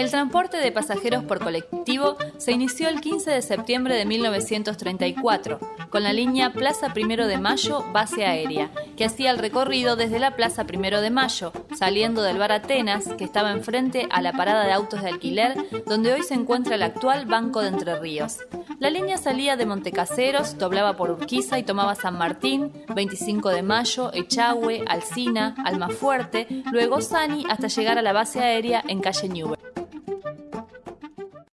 El transporte de pasajeros por colectivo se inició el 15 de septiembre de 1934, con la línea Plaza Primero de Mayo Base Aérea, que hacía el recorrido desde la Plaza Primero de Mayo, saliendo del bar Atenas, que estaba enfrente a la parada de autos de alquiler, donde hoy se encuentra el actual Banco de Entre Ríos. La línea salía de Montecaseros, doblaba por Urquiza y tomaba San Martín, 25 de Mayo, Echagüe, Alcina, Almafuerte, luego Sani hasta llegar a la base aérea en calle Newell.